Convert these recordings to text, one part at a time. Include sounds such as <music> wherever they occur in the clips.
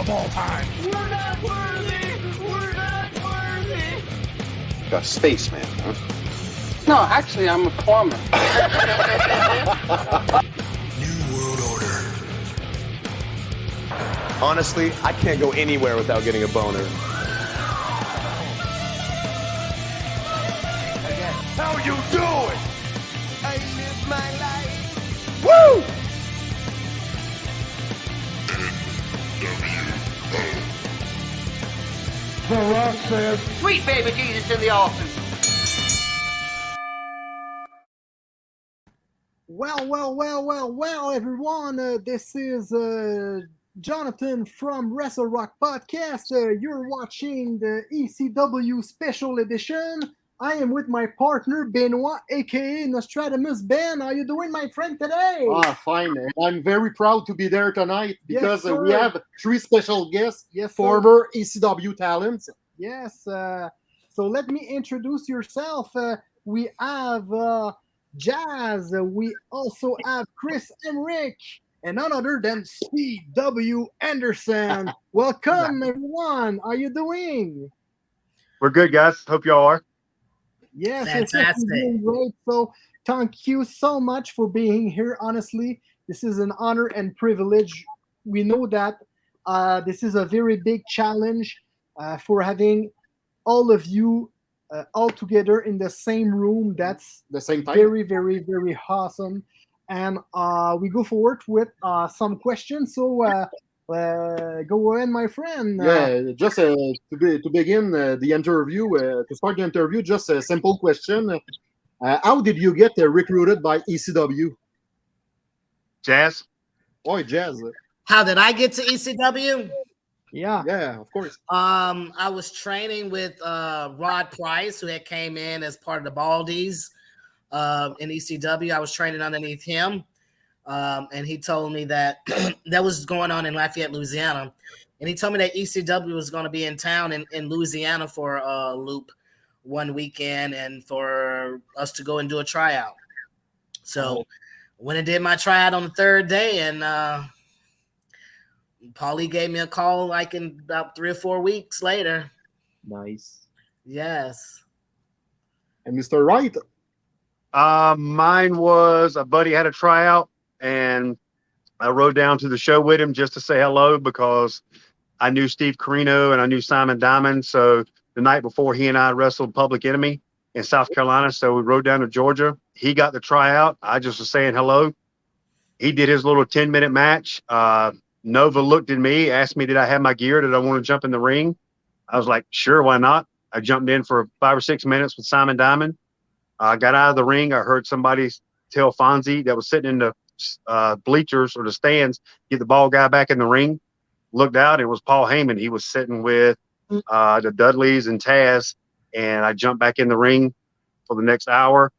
of all time. We're not worthy. We're not worthy. Got spaceman, huh? No, actually, I'm a plumber. <laughs> New World Order. Honestly, I can't go anywhere without getting a boner. How you doing? The Rock says, Sweet baby Jesus in the office. Well, well, well, well, well, everyone. Uh, this is uh, Jonathan from Wrestle Rock Podcast. Uh, you're watching the ECW Special Edition. I am with my partner Benoit, aka Nostradamus Ben. How are you doing, my friend, today? Ah, fine. And I'm very proud to be there tonight because uh, we have three special guests, yes, sir. former ECW talents. Yes. Uh, so let me introduce yourself. Uh, we have uh, Jazz. Uh, we also have Chris Hamrick, and none other than C.W. Anderson. <laughs> Welcome, everyone. How are you doing? We're good, guys. Hope y'all are. Yes, yes, yes, we're Fantastic. doing great. So thank you so much for being here. Honestly, this is an honor and privilege. We know that uh, this is a very big challenge uh, for having all of you uh, all together in the same room. That's The same time. very, very, very awesome. And uh, we go forward with uh, some questions. So uh, go ahead, my friend. Uh, yeah, just uh, to, be, to begin uh, the interview, uh, to start the interview, just a simple question. Uh, how did you get uh, recruited by ECW? Jazz? Oh, Jazz. How did I get to ECW? yeah. Yeah, of course. Um, I was training with uh, Rod Price, who had came in as part of the Baldies uh, in ECW. I was training underneath him, um, and he told me that <clears throat> that was going on in Lafayette, Louisiana. And he told me that ECW was going to be in town in, in Louisiana for a loop one weekend, and for us to go and do a tryout. So, when I did my tryout on the third day, and uh, Paulie gave me a call like in about three or four weeks later. Nice. Yes. And Mr. Wright, Uh, mine was a buddy had a tryout, and I rode down to the show with him just to say hello because I knew Steve Corino and I knew Simon Diamond. So the night before, he and I wrestled Public Enemy in South Carolina. So we rode down to Georgia. He got the tryout. I just was saying hello. He did his little 10 minute match. Uh, Nova looked at me, asked me, Did I have my gear? Did I want to jump in the ring? I was like, Sure, why not? I jumped in for five or six minutes with Simon Diamond. I got out of the ring. I heard somebody tell Fonzie that was sitting in the uh, bleachers or the stands, get the ball guy back in the ring. Looked out, it was Paul Heyman. He was sitting with uh, the Dudleys and Taz. And I jumped back in the ring for the next hour.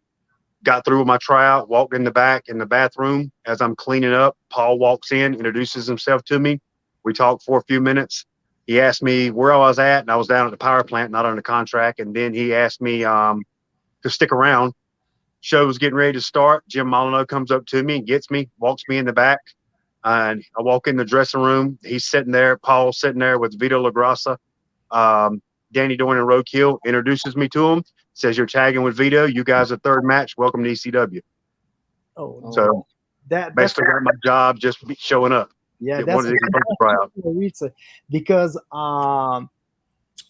Got through with my tryout, walked in the back in the bathroom. As I'm cleaning up, Paul walks in, introduces himself to me. We talked for a few minutes. He asked me where I was at, and I was down at the power plant, not under contract. And then he asked me um, to stick around. Show was getting ready to start. Jim Molineaux comes up to me and gets me, walks me in the back. And I walk in the dressing room. He's sitting there. Paul's sitting there with Vito LoGrasso. Um, Danny Doring and Roadkill introduces me to him. Says you're tagging with Vito. You guys are third match. Welcome to ECW. Oh, So that basically got my job just showing up. yeah, that's wanted to get the tryout. It's, uh, because um,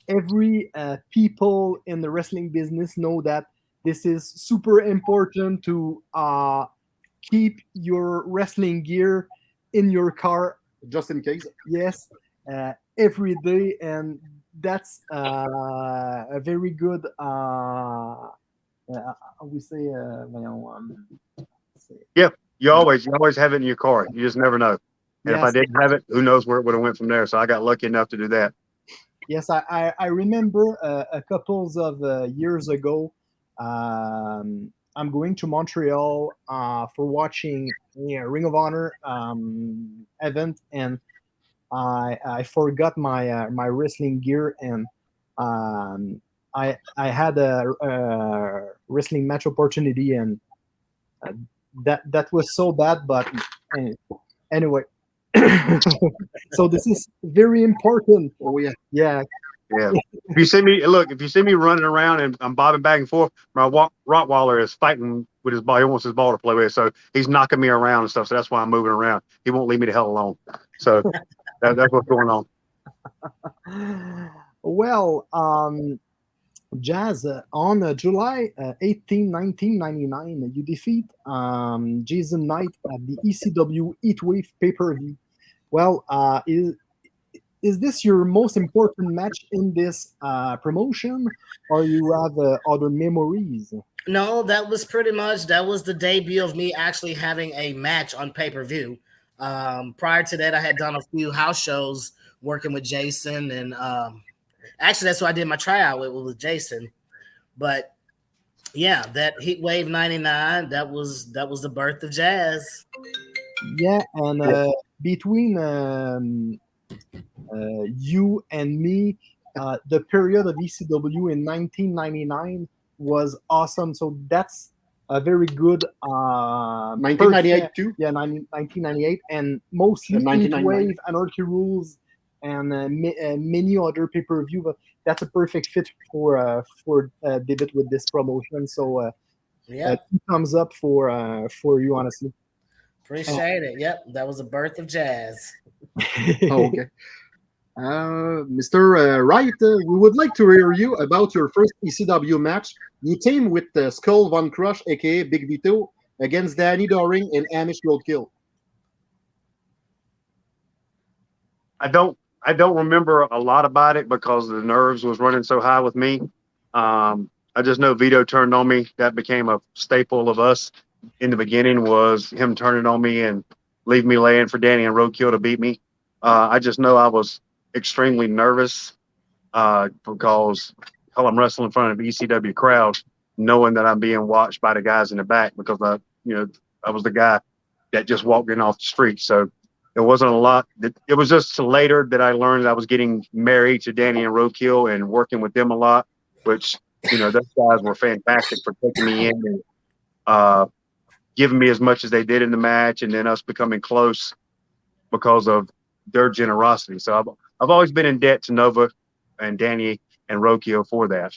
every uh, people in the wrestling business know that this is super important to uh, keep your wrestling gear in your car just in case. yes uh, every day and that's uh, a very good uh, uh, we say uh, say- You always you always have it in your car. You just never know. And if I didn't have it, who knows where it would have went from there. So I got lucky enough to do that. Yes, I, I, I remember uh, a couple of uh, years ago. Um, I'm going to Montreal uh, for watching a Ring of Honor um, event, and I I forgot my uh, my wrestling gear, and um, I I had a, a wrestling match opportunity, and uh, that that was so bad. But anyway, <coughs> so this is very important. Oh yeah. Yeah, Yeah. <laughs> if you see me, look, if you see me running around and I'm bobbing back and forth, my Rottweiler is fighting with his ball. He wants his ball to play with, so he's knocking me around and stuff. So that's why I'm moving around. He won't leave me the hell alone. So <laughs> that, that's what's going on. <laughs> well, um, Jazz, uh, on uh, July uh, 18, 1999, you defeat um, Jason Knight at the ECW Heatwave pay per view. Well, uh, is, is this your most important match in this uh, promotion, or you have uh, other memories? No, that was pretty much that was the debut of me actually having a match on pay per view. Um, prior to that, I had done a few house shows working with Jason, and um, actually, that's what I did my tryout with, with Jason. But yeah, that Heat Wave '99 that was that was the birth of jazz. Yeah, and uh, between um, you and me, uh, the period of ECW in 1999 was awesome. So that's a very good. Uh, 1998 perfect- too. Yeah, 90, 1998, and mostly And 1999. Wave, Anarchy Rules, and uh, ma- uh, many other pay per view. But that's a perfect fit for uh, for uh, David with this promotion. So uh, Yeah, uh, thumbs up for uh, for you, honestly. appreciate it. Yep, that was the birth of jazz. Oh, okay. Uh, Mr. Uh, Wright, uh, we would like to hear you about your first ECW match. You teamed with uh, Skull Von Crush, aka Big Vito, against Danny Doring and Amish Roadkill. I don't I don't remember a lot about it because the nerves was running so high with me. Um, I just know Vito turned on me. That became a staple of us in the beginning was him turning on me and leave me laying for Danny and Roadkill to beat me. Uh, I just know I was extremely nervous uh, because hell, I'm wrestling in front of ECW crowd, knowing that I'm being watched by the guys in the back because I, you know, I was the guy that just walked in off the street. So it wasn't a lot. It it was just later that I learned I was getting married to Danny and Roadkill and working with them a lot, which you know those guys were fantastic for taking me in and uh, giving me as much as they did in the match, and then us becoming close because of their generosity. So I've I've always been in debt to Nova and Danny and Roadkill for that.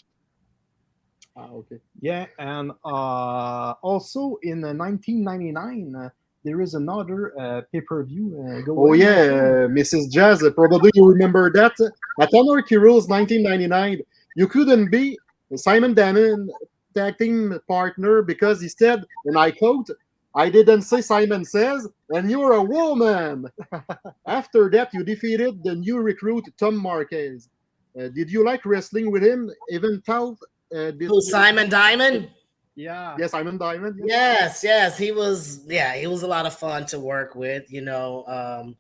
Ah, okay. Yeah, and uh, also in uh, 1999, uh, there is another uh, pay per view. Uh, Oh ahead. yeah, uh, Mrs. Jazz, uh, probably you remember that. At Anarchy Rules 1999, you couldn't be Simon Diamond tag team partner because he said, and I quote, I didn't say Simon says, and you're a woman. <laughs> After that, you defeated the new recruit, Tom Marquez. Uh, did you like wrestling with him? Even though uh, did Who Simon Diamond? Yeah. Yes, Simon Diamond. yeah. Yes, yes, he was. Yeah, he was a lot of fun to work with. You know, um,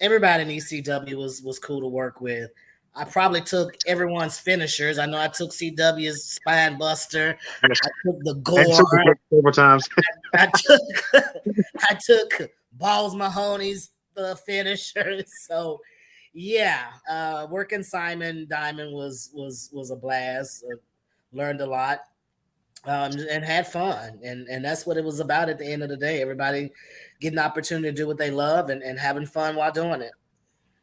everybody in ECW was was cool to work with. I probably took everyone's finishers. I know I took CW's Spine Buster. I took the Gore. Super several times. I took <laughs> I took Balls Mahoney's the finishers. <laughs> So yeah, uh, working Simon Diamond was was was a blast. Uh, learned a lot um, and had fun, and and that's what it was about at the end of the day. Everybody getting the opportunity to do what they love and, and having fun while doing it.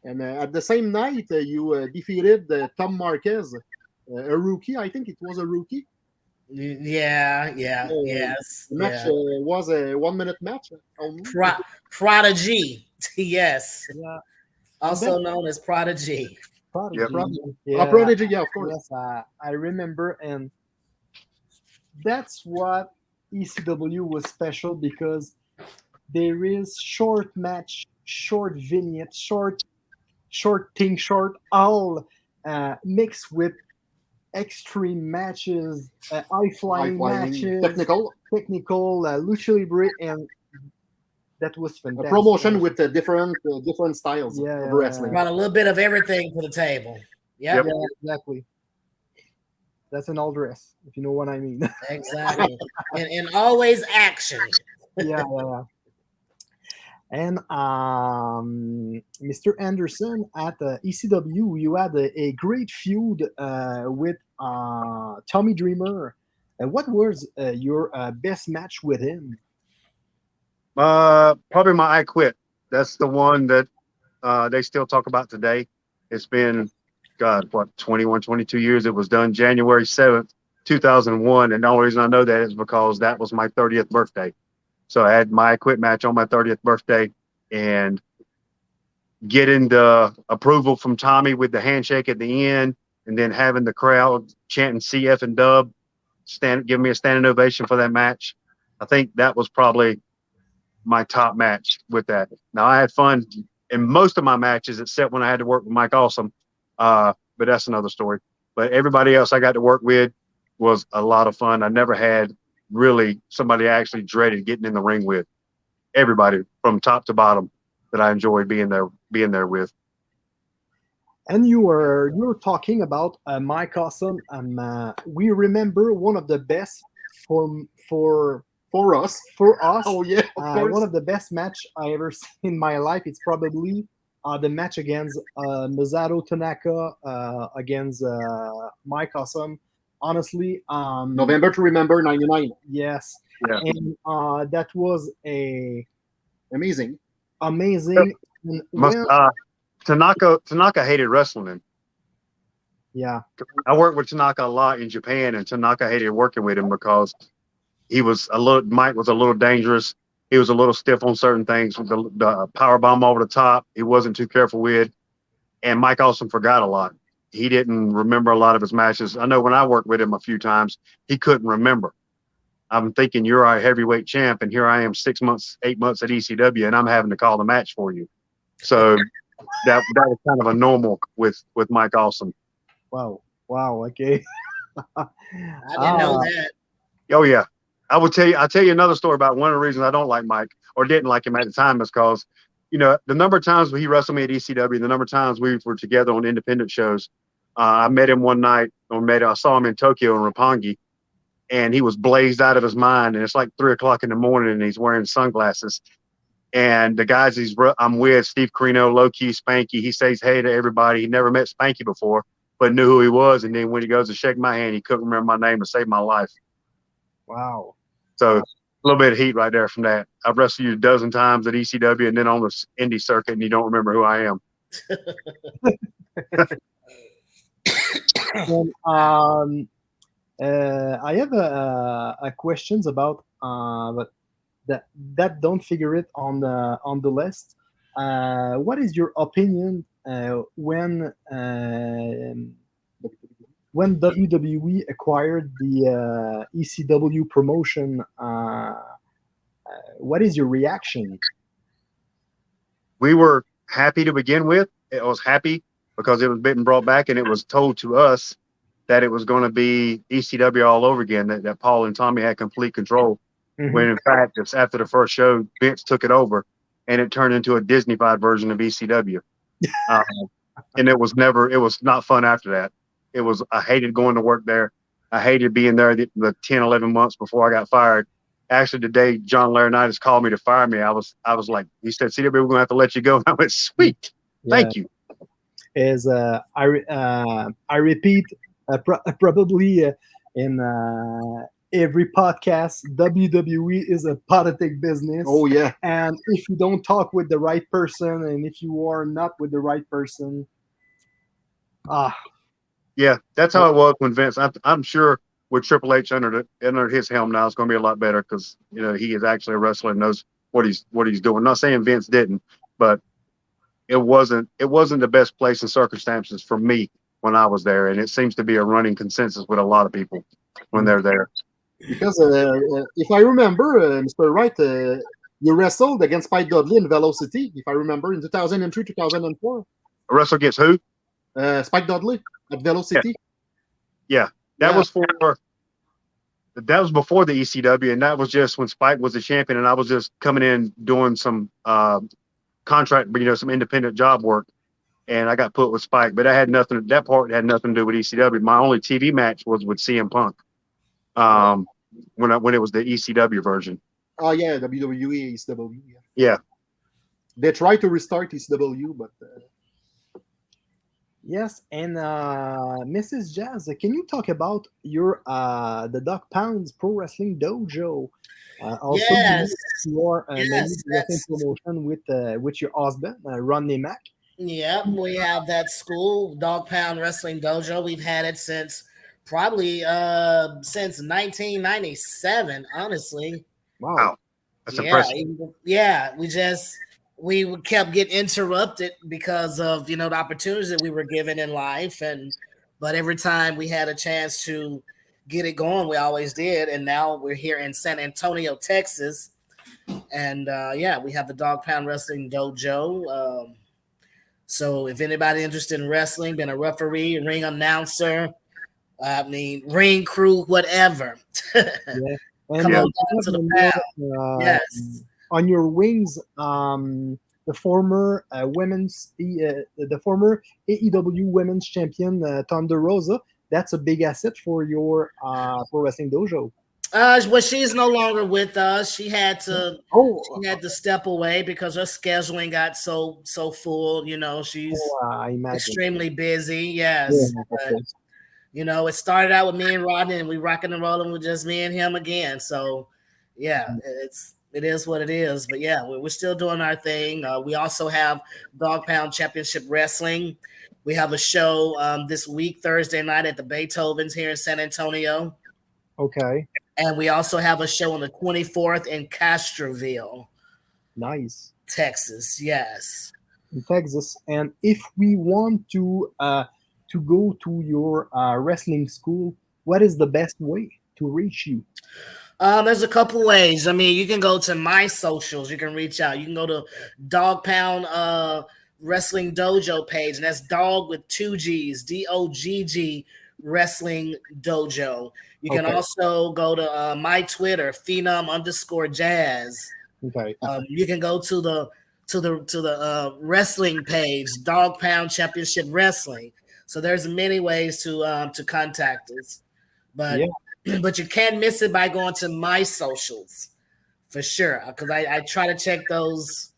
And uh, at the same night, uh, you uh, defeated uh, Tom Marquez, uh, a rookie. I think it was a rookie. Yeah, yeah, Oh, yes. The match yeah. uh, was a one-minute match. only. Pro- Prodigy, <laughs> yes, Yeah. also known as Prodigy. Prodigy. Yep. Prodigy. Yeah. Oh, Prodigy, yeah, of course. Yes, I, I remember, and that's what ECW was special because there is short match, short vignette, short, short thing, short all uh, mixed with extreme matches, uh, high flying matches, technical technical, uh, lucha libre, and that was a fantastic. promotion with uh, different uh, different styles Yeah, of wrestling. Brought a little bit of everything to the table. Yep, Yeah, exactly. That's an all dress, if you know what I mean. <laughs> exactly. and, and always action. yeah, yeah, yeah. And um, Mr. Anderson at uh, ECW, you had a, a great feud uh, with uh, Tommy Dreamer. And what was uh, your uh, best match with him? Uh, probably my I Quit that's the one that they still talk about today. It's been, God, what, 21, 22 years. It was done January 7th, 2001. And the only reason I know that is because that was my 30th birthday. So I had my quit match on my 30th birthday and getting the approval from Tommy with the handshake at the end and then having the crowd chanting CF and dub, stand, give me a standing ovation for that match. I think that was probably my top match with that. Now I had fun in most of my matches, except when I had to work with Mike Awesome. Uh, but that's another story. But everybody else I got to work with was a lot of fun. I never had really somebody I actually dreaded getting in the ring with. Everybody from top to bottom that I enjoyed being there, being there with. And you were you were talking about uh, Mike Awesome. Um, uh, we remember one of the best for for For us. for us. Oh yeah, of uh, course. one of the best match I ever <laughs> seen in my life. It's probably uh, the match against uh, Masato Tanaka uh, against uh, Mike Awesome. Honestly, um, November to remember '99. Yes, Yeah. and uh, that was a Amazing. amazing. and Must, uh, Tanaka Tanaka hated wrestling. Yeah, I worked with Tanaka a lot in Japan, and Tanaka hated working with him because he was a little. Mike was a little dangerous. He was a little stiff on certain things with the, the power bomb over the top. He wasn't too careful with, and Mike also forgot a lot. He didn't remember a lot of his matches. I know when I worked with him a few times, he couldn't remember. I'm thinking you're our heavyweight champ, and here I am six months, eight months at ECW, and I'm having to call the match for you. So that that was kind of a normal with with Mike Awesome. wow, wow, okay. <laughs> I didn't know Ah. that. Oh yeah, I will tell you. I'll tell you another story about one of the reasons I don't like Mike or didn't like him at the time is because, you know, the number of times he wrestled me at ECW, the number of times we were together on independent shows. Uh, I met him one night, or met I saw him in Tokyo in Roppongi, and he was blazed out of his mind. And it's like three o'clock in the morning, and he's wearing sunglasses. And the guys he's I'm with, Steve Corino, Low Ki, Spanky, he says hey to everybody. He never met Spanky before, but knew who he was. And then when he goes to shake my hand, he couldn't remember my name to save my life. Wow. So a little bit of heat right there from that. I've wrestled you a dozen times at ECW and then on the indie circuit, and you don't remember who I am. <laughs> And, um, uh, I have a, a questions about, uh, that that don't figure it on the on the list. Uh, what is your opinion uh, when um when WWE acquired the uh, ECW promotion? Uh, uh, what is your reaction? We were happy to begin with. I was happy because it was been brought back and it was told to us that it was going to be ECW all over again, that, that Paul and Tommy had complete control. When in fact, it's after the first show, Vince took it over and it turned into a Disneyfied version of ECW. um, <laughs> and it was never, it was not fun after that. It was, I hated going to work there. I hated being there the, the 10, 11 months before I got fired. Actually, the day John Laurinaitis called me to fire me, I was, I was like, he said, CW, we're going to have to let you go. And <laughs> I went, sweet. Thank you. Is uh, I re- uh, I repeat uh, pro- probably uh, in uh, every podcast WWE is a politic business. Oh yeah. and if you don't talk with the right person and if you are not with the right person, ah, Yeah, that's how it was when Vince. I, I'm sure with Triple H under the, under his helm now, it's going to be a lot better because you know he is actually a wrestler and knows what he's what he's doing. not saying Vince didn't, but it wasn't it wasn't the best place and circumstances for me when I was there, and it seems to be a running consensus with a lot of people when they're there. Because uh, uh, if I remember, uh, Mr. Wright, uh, you wrestled against Spike Dudley in Velocity, if I remember, in 2003, 2004. A wrestler gets who? Uh, Spike Dudley at Velocity. That Yeah. That was for that was before the ECW, and that was just when Spike was the champion, and I was just coming in doing some uh, contract, you know, some independent job work, and I got put with Spike. But I had nothing. That part had nothing to do with ECW. My only TV match was with CM Punk, um, when I, when it was the ECW version. Oh yeah, WWE, ECW. Yeah. Yeah. They tried to restart ECW, but uh, yes. And uh, Mrs. Jazz, can you talk about your uh, the Dog Pounds Pro Wrestling Dojo also, Yes. you are uh, maybe Yes, wrestling promotion with uh, with your husband, uh, Rodney Mack. Yep, we have that school, Dog Pound Wrestling Dojo. We've had it since probably uh since 1997, honestly. Wow. Wow. That's yeah, impressive. yeah, we just we kept getting interrupted because of you know the opportunities that we were given in life, and but every time we had a chance to get it going, we always did. And now we're here in San Antonio, Texas, and uh, yeah, we have the Dog Pound Wrestling Dojo. Um, so if anybody interested in wrestling, been a referee, ring announcer, I mean ring crew, whatever. <laughs> And Come uh, on down to the have, uh, yes. on your wings, um, the former uh, women's, uh, the former AEW Women's Champion uh, Thunder Rosa. That's a big asset for your uh, pro wrestling dojo. Uh, well, she's no longer with us. She had to Oh, she had to step away because her scheduling got so so full. You know, she's uh, extremely busy. Yes, Yeah, but, you know, it started out with me and Rodney, and we rocking and rolling with just me and him again. So, yeah, Mm. it's it is what it is. But yeah, we're, we're still doing our thing. Uh, we also have Dog Pound Championship Wrestling. We have a show um, this week, Thursday night at the Beethovens here in San Antonio. Okay, And we also have a show on the 24th in Castroville, nice. Texas. Yes. in Texas. And if we want to uh, to go to your uh, wrestling school, what is the best way to reach you? Um, there's a couple ways. I mean, you can go to my socials. You can reach out. You can go to Dog Pound uh, Wrestling Dojo page, and that's dog with two G's, D O G G Wrestling Dojo. You can Okay. also go to uh, my Twitter, Phenom underscore Jazz. Okay, Um, you can go to the to the to the uh, wrestling page, Dog Pound Championship Wrestling. So there's many ways to um, to contact us, but <clears throat> but you can't miss it by going to my socials for sure because I, I try to check those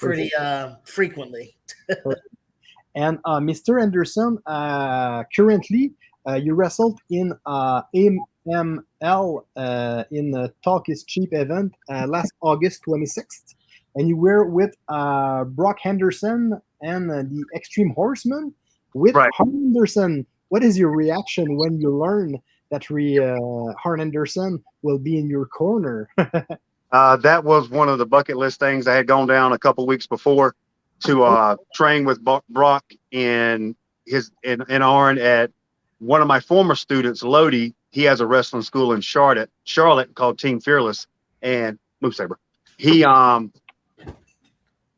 pretty uh, frequently. <laughs> and uh, Mr. Anderson, uh, currently uh, you wrestled in uh, AML uh, in the Talk is Cheap event uh, last August 26th, and you were with uh, Brock Anderson and uh, the Extreme Horsemen with Right. Arn Anderson. What is your reaction when you learn that re, uh, Arn Anderson will be in your corner? <laughs> Uh, that was one of the bucket list things I had gone down a couple weeks before to uh, train with Brock in his in, in Arn at one of my former students, Lodi. He has a wrestling school in Charlotte, Charlotte called Team Fearless, and Move Saber. He um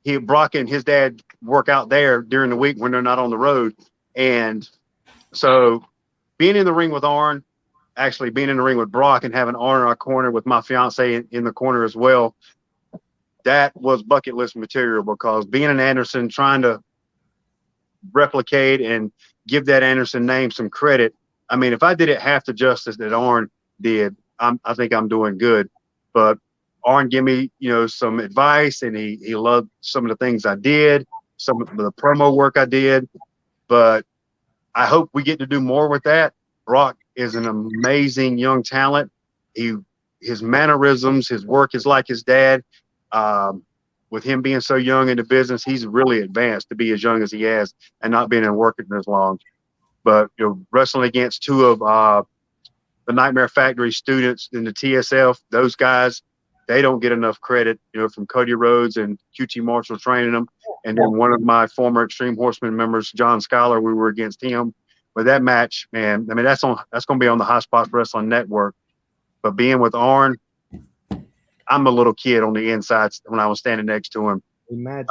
he Brock and his dad work out there during the week when they're not on the road, and so being in the ring with Arn, actually being in the ring with Brock and having Arn in our corner with my fiance in, in the corner as well, that was bucket list material because being an Anderson, trying to replicate and give that Anderson name some credit. I mean, if I did it half the justice that Arn did, I'm, I think I'm doing good. But Arn gave me, you know, some advice, and he he loved some of the things I did, some of the promo work I did. But I hope we get to do more with that. Brock is an amazing young talent. He his mannerisms, his work is like his dad. Um, with him being so young in the business, he's really advanced to be as young as he has and not being in working as long. But you know, wrestling against two of uh, the Nightmare Factory students in the TSF, those guys, they don't get enough credit. You know, from Cody Rhodes and QT Marshall training them, and then one of my former Extreme Horsemen members, John Schuyler, we were against him. But that match, man, I mean, that's on that's going to be on the Hot Spots Wrestling Network. But being with Arn, I'm a little kid on the inside when I was standing next to him. Imagine.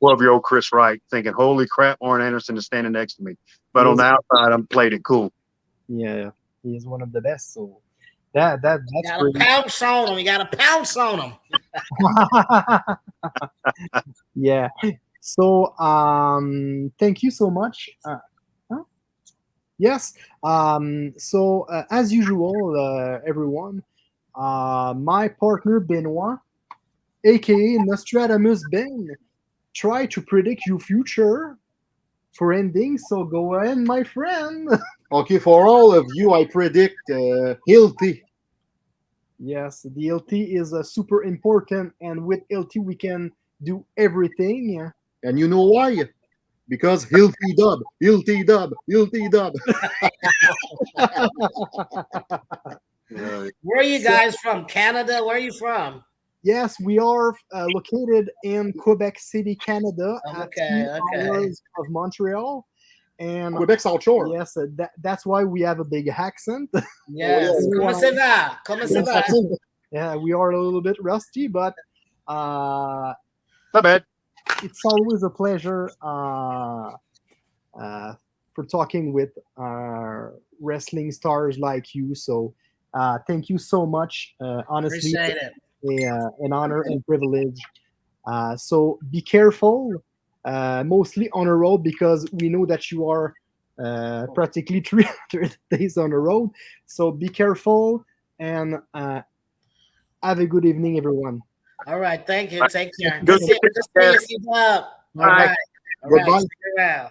12 year old Chris Wright thinking, holy crap, Arn Anderson is standing next to me. But on the outside, I'm played it cool. Yeah, he is one of the best. So that that You that's gotta pretty. pounce on him. You gotta pounce on him. <laughs> yeah. So um thank you so much. Uh, huh? Yes. Um so uh, as usual uh, everyone uh my partner Benoit aka Nostradamus Ben try to predict your future for ending so go ahead my friend <laughs> Okay, for all of you, I predict uh, Hilty. Yes, the LT is uh, super important, and with LT we can do everything. And you know why? Because he'll T dub, he'll T dub, he'll T dub. Right. Where are you guys from? Canada? Where are you from? Yes, we are uh, located in Quebec City, Canada, Okay, two okay. hours of Montreal, and Quebec South Shore. yes, uh, that, that's why we have a big accent. <laughs> Yes. yeah. Comment ça va? Comment ça va? yeah, we are a little bit rusty, but uh, Not bad. It's always a pleasure uh, uh, for talking with uh, wrestling stars like you. So uh, thank you so much. Uh, honestly, a, uh, an honor and privilege. Uh, so be careful, uh, mostly on the road because we know that you are uh, practically <laughs> 300 days on the road. So be careful and uh, have a good evening, everyone. All right. Thank you. Take care. Good Good to to see you, see you. Steve. All Bye. right. All right. Goodbye. Around.